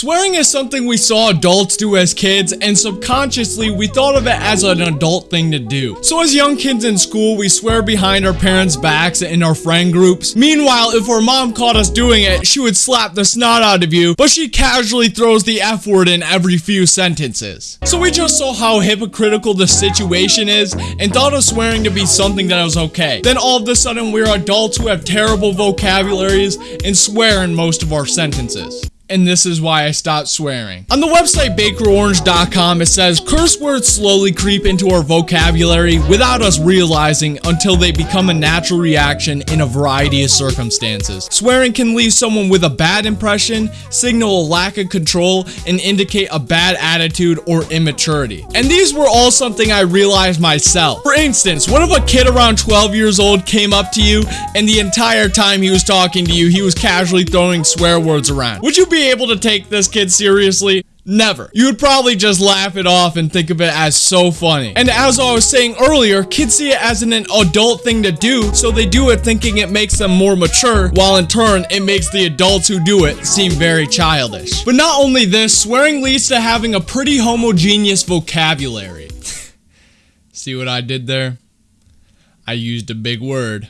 Swearing is something we saw adults do as kids, and subconsciously we thought of it as an adult thing to do. So as young kids in school, we swear behind our parents' backs and in our friend groups. Meanwhile, if our mom caught us doing it, she would slap the snot out of you, but she casually throws the F word in every few sentences. So we just saw how hypocritical the situation is and thought of swearing to be something that was okay. Then all of a sudden we're adults who have terrible vocabularies and swear in most of our sentences and this is why I stopped swearing. On the website bakerorange.com, it says curse words slowly creep into our vocabulary without us realizing until they become a natural reaction in a variety of circumstances. Swearing can leave someone with a bad impression, signal a lack of control, and indicate a bad attitude or immaturity. And these were all something I realized myself. For instance, what if a kid around 12 years old came up to you and the entire time he was talking to you, he was casually throwing swear words around? Would you be able to take this kid seriously? Never. You would probably just laugh it off and think of it as so funny. And as I was saying earlier, kids see it as an adult thing to do, so they do it thinking it makes them more mature, while in turn, it makes the adults who do it seem very childish. But not only this, swearing leads to having a pretty homogeneous vocabulary. see what I did there? I used a big word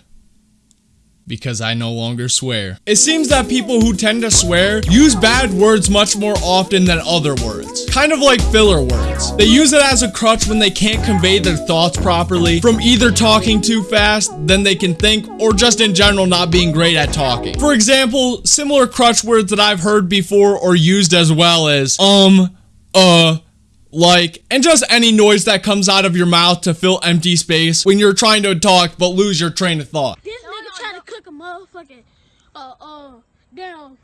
because I no longer swear. It seems that people who tend to swear use bad words much more often than other words. Kind of like filler words. They use it as a crutch when they can't convey their thoughts properly from either talking too fast than they can think or just in general not being great at talking. For example, similar crutch words that I've heard before or used as well as um, uh, like, and just any noise that comes out of your mouth to fill empty space when you're trying to talk but lose your train of thought motherfucking, uh, uh, damn,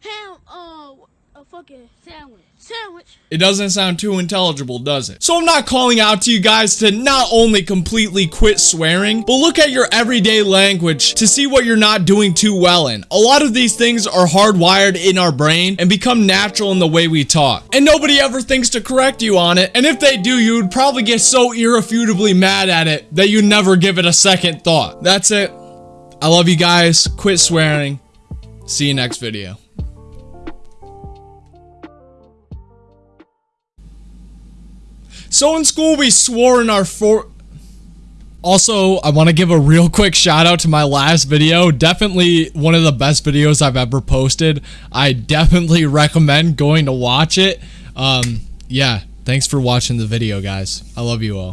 ham, uh, a fucking sandwich. Sandwich. It doesn't sound too intelligible, does it? So I'm not calling out to you guys to not only completely quit swearing, but look at your everyday language to see what you're not doing too well in. A lot of these things are hardwired in our brain and become natural in the way we talk. And nobody ever thinks to correct you on it. And if they do, you would probably get so irrefutably mad at it that you'd never give it a second thought. That's it. I love you guys. Quit swearing. See you next video. So in school, we swore in our for. Also, I want to give a real quick shout out to my last video. Definitely one of the best videos I've ever posted. I definitely recommend going to watch it. Um, yeah, thanks for watching the video, guys. I love you all.